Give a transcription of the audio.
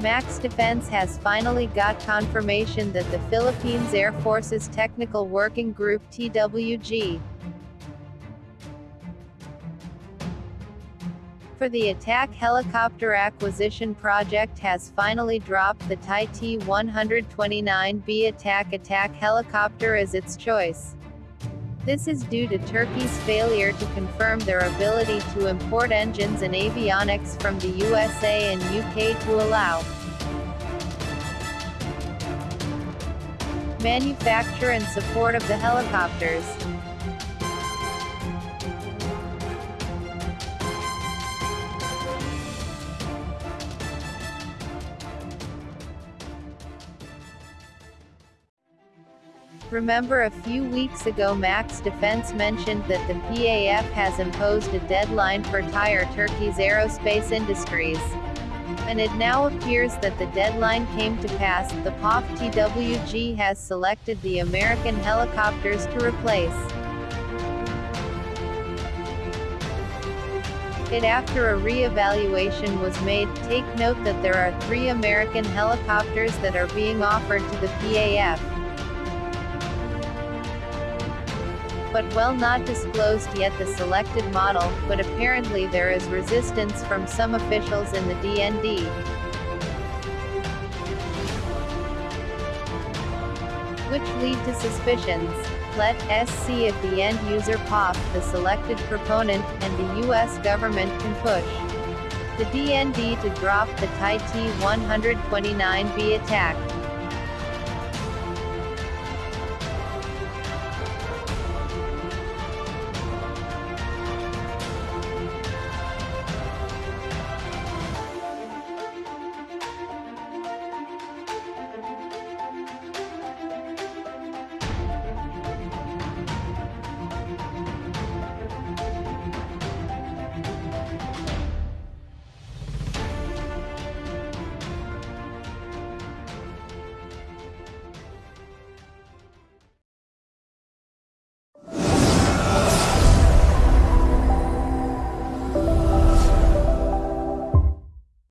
Max Defense has finally got confirmation that the Philippines Air Force's Technical Working Group TWG for the attack helicopter acquisition project has finally dropped the TAI T-129B attack attack helicopter as its choice. This is due to Turkey's failure to confirm their ability to import engines and avionics from the USA and UK to allow manufacture and support of the helicopters. Remember a few weeks ago Max Defense mentioned that the PAF has imposed a deadline for TAI Turkey's aerospace industries. And it now appears that the deadline came to pass, the PAF TWG has selected the American helicopters to replace it after a re-evaluation was made. Take note that there are three American helicopters that are being offered to the PAF. But well not disclosed yet the selected model, but apparently there is resistance from some officials in the DND. Which lead to suspicions. Let us see if the end user PAF, the selected proponent, and the US government can push the DND to drop the TAI T-129B attack.